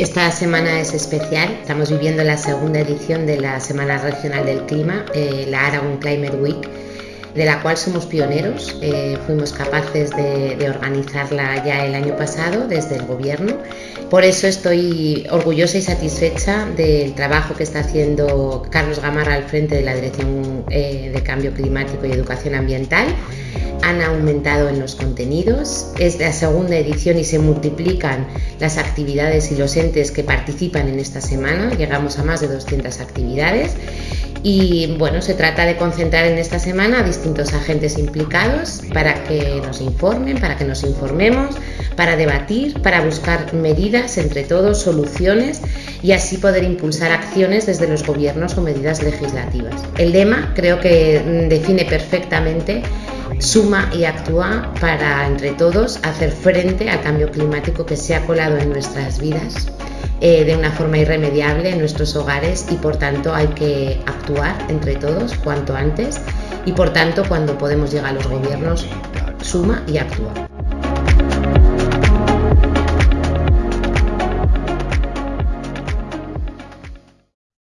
Esta semana es especial, estamos viviendo la segunda edición de la Semana Regional del Clima, eh, la Aragon Climate Week, de la cual somos pioneros. Eh, fuimos capaces de, organizarla ya el año pasado desde el Gobierno. Por eso estoy orgullosa y satisfecha del trabajo que está haciendo Carlos Gamarra al frente de la Dirección eh, de Cambio Climático y Educación Ambiental han aumentado en los contenidos. Es la segunda edición y se multiplican las actividades y los entes que participan en esta semana. Llegamos a más de 200 actividades. Y bueno, se trata de concentrar en esta semana a distintos agentes implicados para que nos informen, para que nos informemos, para debatir, para buscar medidas entre todos, soluciones y así poder impulsar acciones desde los gobiernos o medidas legislativas. El lema creo que mm, define perfectamente suma y actúa para entre todos hacer frente al cambio climático que se ha colado en nuestras vidas eh, de una forma irremediable en nuestros hogares y por tanto hay que actuar entre todos cuanto antes y por tanto cuando podemos llegar a los gobiernos suma y actúa.